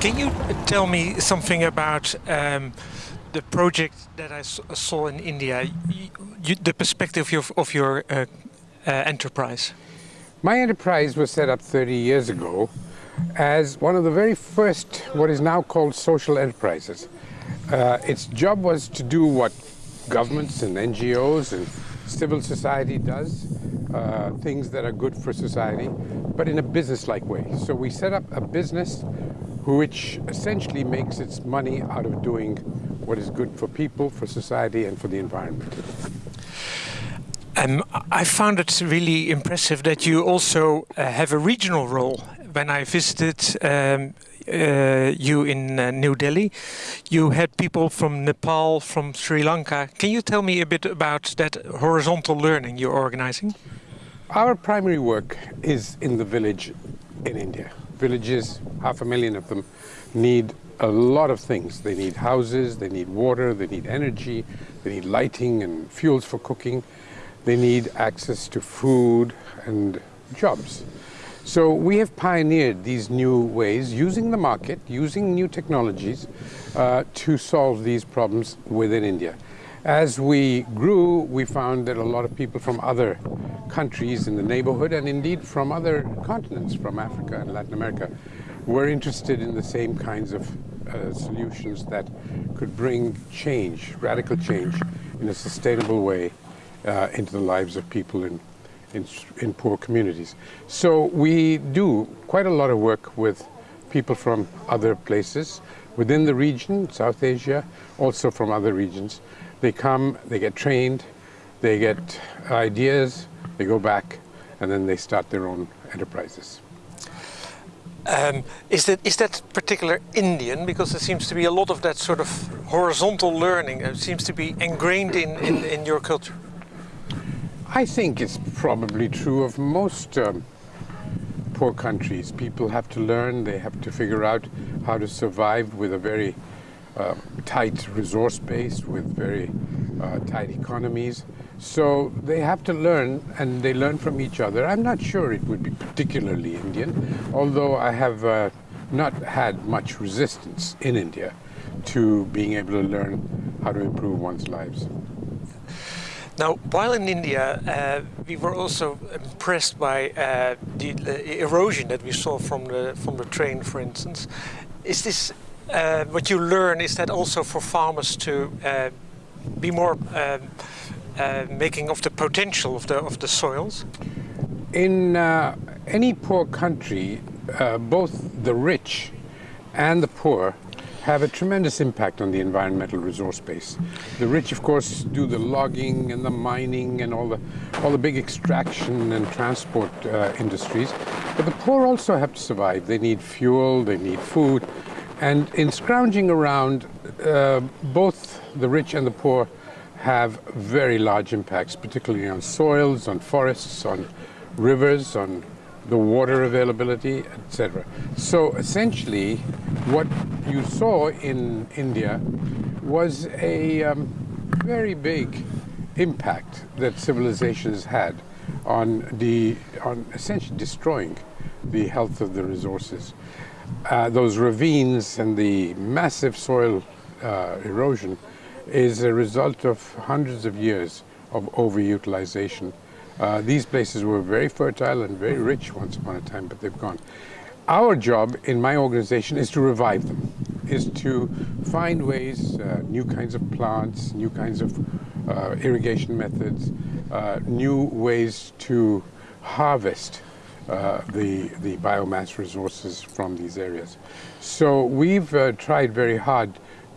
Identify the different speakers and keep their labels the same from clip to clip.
Speaker 1: Can you tell me something about um, the project that I saw in India, you, the perspective of your, of your uh, uh, enterprise?
Speaker 2: My enterprise was set up 30 years ago as one of the very first, what is now called social enterprises. Uh, its job was to do what governments and NGOs and civil society does, uh, things that are good for society, but in a business-like way. So we set up a business which essentially makes its money out of doing what is good for people, for society, and for the environment.
Speaker 1: Um, I found it really impressive that you also uh, have a regional role. When I visited um, uh, you in uh, New Delhi, you had people from Nepal, from Sri Lanka. Can you tell me a bit about that horizontal learning you're organizing?
Speaker 2: Our primary work is in the village in India villages, half a million of them, need a lot of things. They need houses, they need water, they need energy, they need lighting and fuels for cooking. They need access to food and jobs. So we have pioneered these new ways, using the market, using new technologies uh, to solve these problems within India. As we grew, we found that a lot of people from other countries in the neighborhood and indeed from other continents, from Africa and Latin America, were interested in the same kinds of uh, solutions that could bring change, radical change, in a sustainable way uh, into the lives of people in, in, in poor communities. So we do quite a lot of work with people from other places within the region, South Asia, also from other regions, they come, they get trained, they get ideas, they go back, and then they start their own enterprises.
Speaker 1: Um, is that is that particular Indian? Because there seems to be a lot of that sort of horizontal learning. It seems to be ingrained in, in, in your culture.
Speaker 2: I think it's probably true of most um, poor countries. People have to learn, they have to figure out how to survive with a very uh, tight resource base with very uh, tight economies. So they have to learn and they learn from each other. I'm not sure it would be particularly Indian, although I have uh, not had much resistance in India to being able to learn how to improve one's lives.
Speaker 1: Now, while in India, uh, we were also impressed by uh, the, the, erosion that we saw from the from the train, for instance. Is this uh, what you learn is that also for farmers to uh, be more um, uh, making of the potential of the of the soils?
Speaker 2: In uh, any poor country, uh, both the rich and the poor have a tremendous impact on the environmental resource base. The rich, of course, do the logging and the mining and all the all the big extraction and transport uh, industries, but the poor also have to survive. They need fuel, they need food, and in scrounging around, uh, both the rich and the poor have very large impacts, particularly on soils, on forests, on rivers, on the water availability, etc. So essentially, what you saw in India was a um, very big impact that civilization has had on the on essentially destroying the health of the resources uh, those ravines and the massive soil uh, erosion is a result of hundreds of years of overutilization. Uh, these places were very fertile and very rich once upon a time, but they've gone. Our job in my organization is to revive them, is to find ways, uh, new kinds of plants, new kinds of uh, irrigation methods, uh, new ways to harvest uh, the, the biomass resources from these areas. So we've uh, tried very hard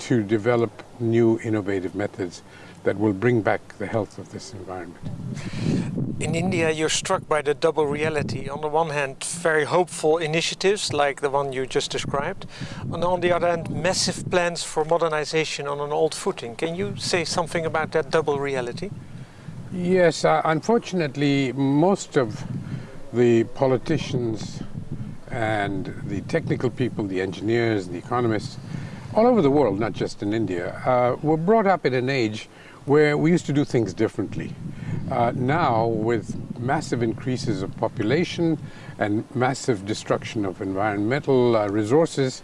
Speaker 2: to develop new innovative methods that will bring back the health of this environment.
Speaker 1: In India, you're struck by the double reality. On the one hand, very hopeful initiatives like the one you just described. And on the other hand, massive plans for modernization on an old footing. Can you say something about that double reality?
Speaker 2: Yes, uh, unfortunately, most of the politicians and the technical people, the engineers, the economists, all over the world, not just in India, uh, were brought up in an age where we used to do things differently. Uh, now, with massive increases of population and massive destruction of environmental uh, resources,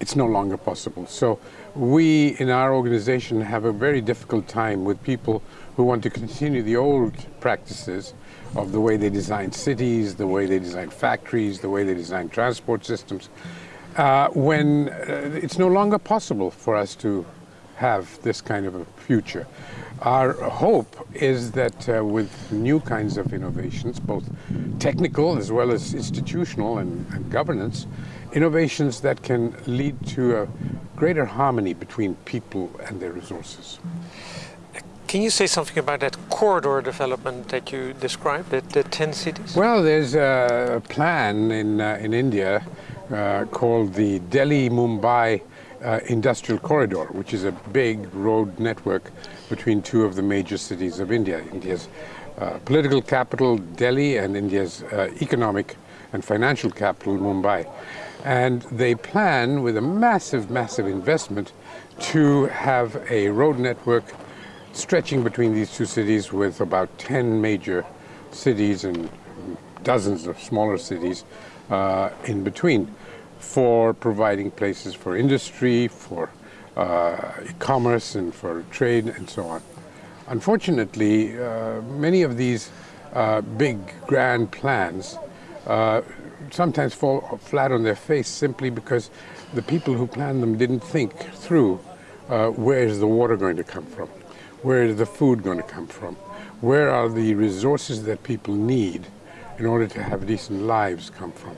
Speaker 2: it's no longer possible. So we in our organization have a very difficult time with people who want to continue the old practices of the way they design cities, the way they design factories, the way they design transport systems, uh, when uh, it's no longer possible for us to have this kind of a future. Our hope is that uh, with new kinds of innovations, both technical as well as institutional and, and governance, innovations that can lead to a greater harmony between people and their resources.
Speaker 1: Can you say something about that corridor development that you described, the, the 10 cities?
Speaker 2: Well, there's a plan in, uh, in India uh, called the Delhi-Mumbai uh, Industrial Corridor, which is a big road network between two of the major cities of India. India's uh, political capital, Delhi, and India's uh, economic and financial capital, Mumbai. And they plan with a massive, massive investment to have a road network stretching between these two cities with about 10 major cities and dozens of smaller cities uh, in between for providing places for industry, for uh, commerce and for trade and so on. Unfortunately, uh, many of these uh, big grand plans uh, sometimes fall flat on their face simply because the people who planned them didn't think through uh, where is the water going to come from? Where is the food going to come from? Where are the resources that people need in order to have decent lives come from?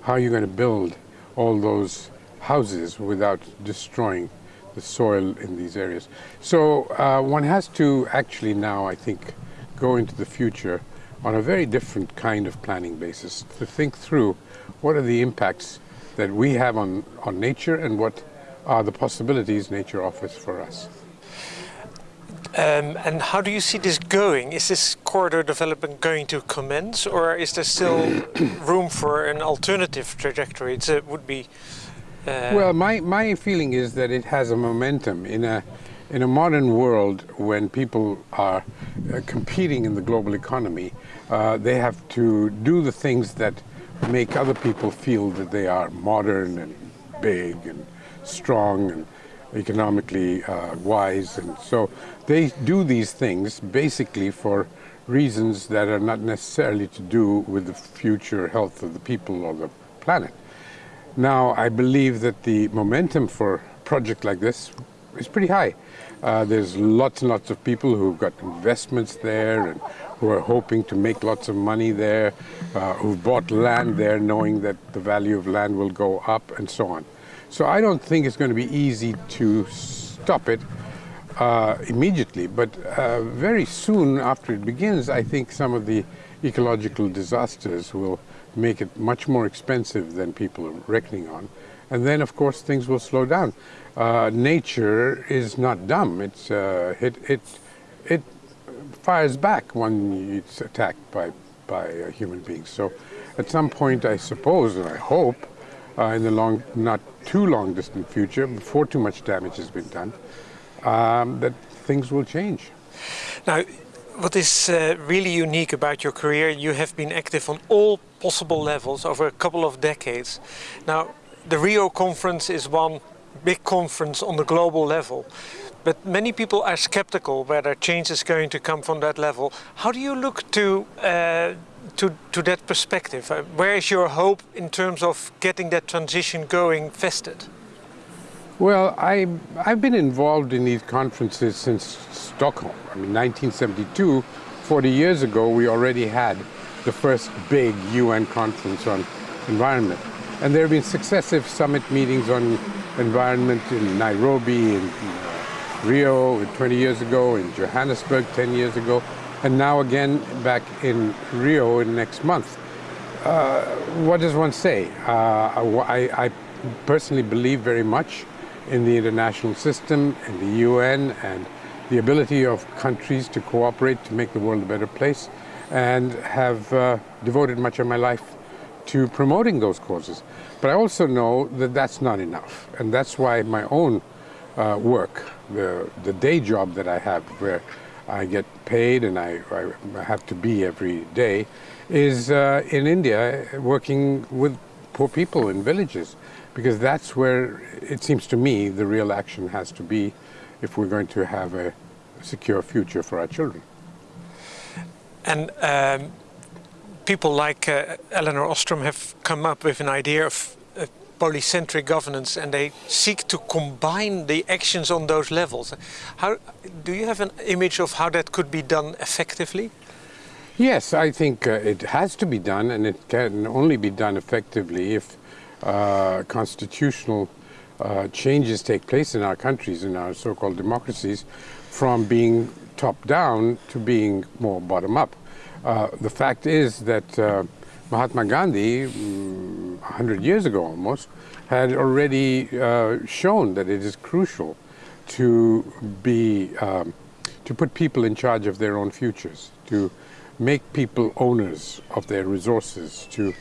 Speaker 2: How are you going to build all those houses without destroying the soil in these areas? So uh, one has to actually now, I think, go into the future on a very different kind of planning basis to think through what are the impacts that we have on, on nature and what are the possibilities nature offers for us.
Speaker 1: Um, and how do you see this going? Is this corridor development going to commence, or is there still room for an alternative trajectory? It would be.
Speaker 2: Uh... Well, my my feeling is that it has a momentum in a in a modern world when people are uh, competing in the global economy. Uh, they have to do the things that make other people feel that they are modern and big and strong and economically uh, wise. And so they do these things basically for reasons that are not necessarily to do with the future health of the people or the planet. Now, I believe that the momentum for a project like this is pretty high. Uh, there's lots and lots of people who've got investments there and who are hoping to make lots of money there, uh, who've bought land there knowing that the value of land will go up and so on. So I don't think it's going to be easy to stop it uh, immediately, but uh, very soon after it begins, I think some of the ecological disasters will make it much more expensive than people are reckoning on. And then, of course, things will slow down. Uh, nature is not dumb. It's, uh, it, it, it fires back when it's attacked by, by uh, human beings. So at some point, I suppose, and I hope, uh, in the long, not too long distant future, before too much damage has been done, um, that things will change.
Speaker 1: Now, what is uh, really unique about your career, you have been active on all possible levels over a couple of decades. Now, the Rio conference is one big conference on the global level. But many people are skeptical whether change is going to come from that level. How do you look to uh, to, to that perspective? Uh, where is your hope in terms of getting that transition going vested?
Speaker 2: Well, I, I've been involved in these conferences since Stockholm. I mean, 1972, 40 years ago, we already had the first big UN conference on environment. And there have been successive summit meetings on environment in Nairobi, in uh, Rio 20 years ago, in Johannesburg 10 years ago, and now again back in Rio in next month. Uh, what does one say? Uh, I, I, personally believe very much in the international system, in the UN, and the ability of countries to cooperate to make the world a better place, and have uh, devoted much of my life to promoting those causes. But I also know that that's not enough, and that's why my own uh, work, the, the day job that I have, where I get paid and I, I have to be every day, is uh, in India working with poor people in villages, because that's where it seems to me the real action has to be if we're going to have a secure future for our children.
Speaker 1: And um, people like uh, Elinor Ostrom have come up with an idea of polycentric governance and they seek to combine the actions on those levels. How, do you have an image of how that could be done effectively?
Speaker 2: Yes, I think uh, it has to be done and it can only be done effectively if uh, constitutional uh, changes take place in our countries, in our so-called democracies, from being top-down to being more bottom-up. Uh, the fact is that uh, Mahatma Gandhi, mm, 100 years ago almost, had already uh, shown that it is crucial to be um, to put people in charge of their own futures, to make people owners of their resources, to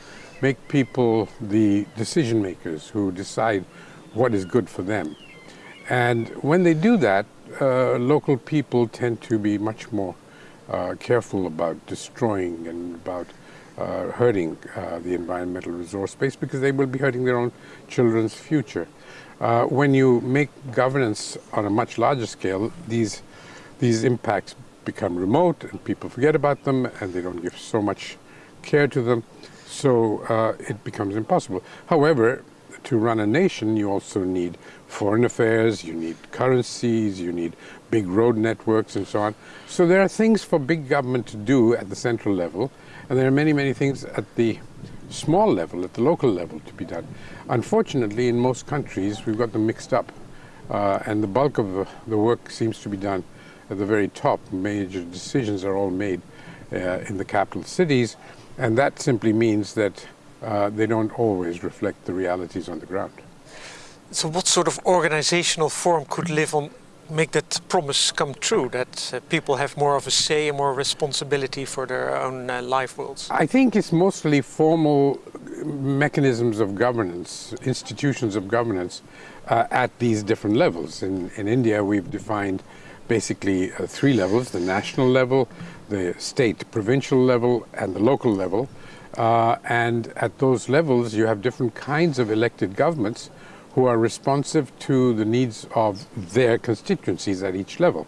Speaker 2: make people the decision makers who decide what is good for them. And when they do that, uh, local people tend to be much more uh, careful about destroying and about uh, hurting uh, the environmental resource space because they will be hurting their own children's future. Uh, when you make governance on a much larger scale, these, these impacts become remote and people forget about them and they don't give so much care to them. So uh, it becomes impossible. However, to run a nation, you also need foreign affairs, you need currencies, you need big road networks and so on. So there are things for big government to do at the central level, and there are many, many things at the small level, at the local level to be done. Unfortunately, in most countries, we've got them mixed up, uh, and the bulk of the work seems to be done at the very top. Major decisions are all made uh, in the capital cities, and that simply means that uh, they don't always reflect the realities on the ground.
Speaker 1: So what sort of organizational form could live on make that promise come true, that uh, people have more of a say and more responsibility for their own uh, life worlds?
Speaker 2: I think it's mostly formal mechanisms of governance, institutions of governance uh, at these different levels. In, in India, we've defined basically uh, three levels, the national level, the state provincial level, and the local level. Uh, and at those levels, you have different kinds of elected governments who are responsive to the needs of their constituencies at each level.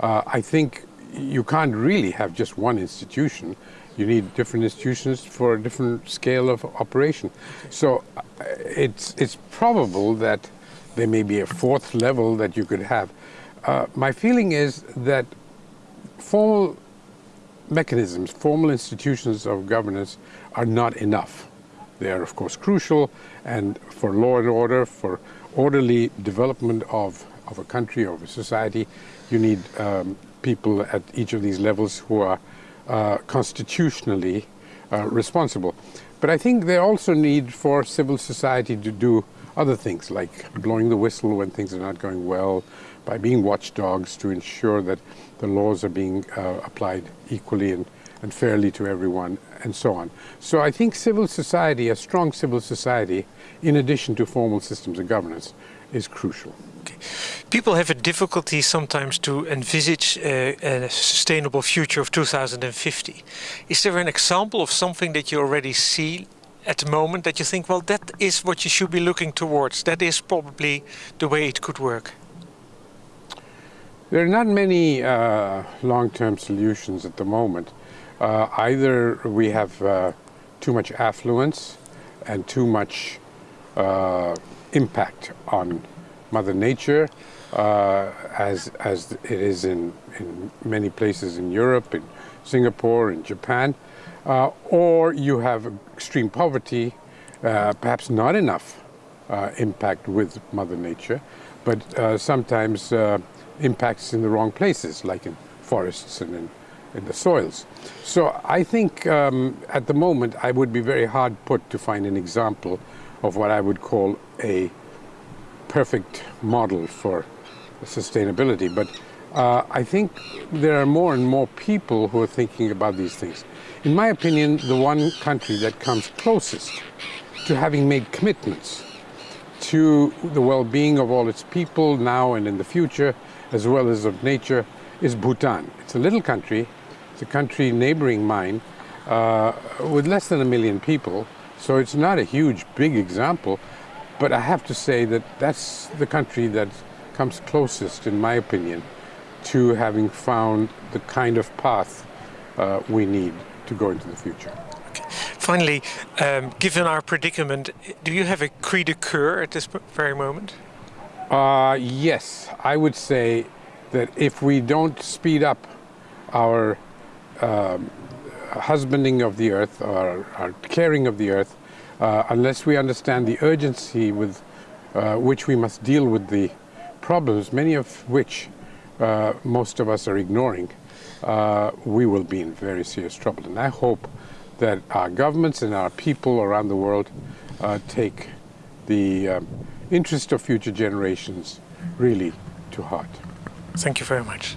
Speaker 2: Uh, I think you can't really have just one institution. You need different institutions for a different scale of operation. So uh, it's, it's probable that there may be a fourth level that you could have. Uh, my feeling is that formal mechanisms, formal institutions of governance are not enough. They are, of course, crucial, and for law and order, for orderly development of, of a country, of a society, you need um, people at each of these levels who are uh, constitutionally uh, responsible. But I think they also need for civil society to do other things, like blowing the whistle when things are not going well, by being watchdogs to ensure that the laws are being uh, applied equally and, and fairly to everyone, and so on. So I think civil society, a strong civil society, in addition to formal systems of governance, is crucial.
Speaker 1: Okay. People have a difficulty sometimes to envisage uh, a sustainable future of 2050. Is there an example of something that you already see at the moment that you think, well, that is what you should be looking towards. That is probably the way it could work.
Speaker 2: There are not many uh, long-term solutions at the moment. Uh, either we have uh, too much affluence and too much uh, impact on Mother Nature, uh, as, as it is in, in many places in Europe, in Singapore, in Japan, uh, or you have extreme poverty, perhaps not enough impact with Mother Nature, but sometimes impacts in the wrong places, like in forests and in, in the soils. So I think um, at the moment I would be very hard put to find an example of what I would call a perfect model for sustainability. But uh, I think there are more and more people who are thinking about these things. In my opinion, the one country that comes closest to having made commitments to the well-being of all its people now and in the future as well as of nature, is Bhutan. It's a little country, it's a country neighboring mine, uh, with less than a million people, so it's not a huge, big example. but I have to say that that's the country that comes closest, in my opinion, to having found the kind of path uh, we need to go into the future.
Speaker 1: Okay. Finally, um, given our predicament, do you have a cri de coeur at this very moment?
Speaker 2: Uh, yes, I would say that if we don't speed up our um, husbanding of the earth or our caring of the earth, uh, unless we understand the urgency with uh, which we must deal with the problems, many of which uh, most of us are ignoring, uh, we will be in very serious trouble. And I hope that our governments and our people around the world uh, take the um, interest of future generations really to heart.
Speaker 1: Thank you very much.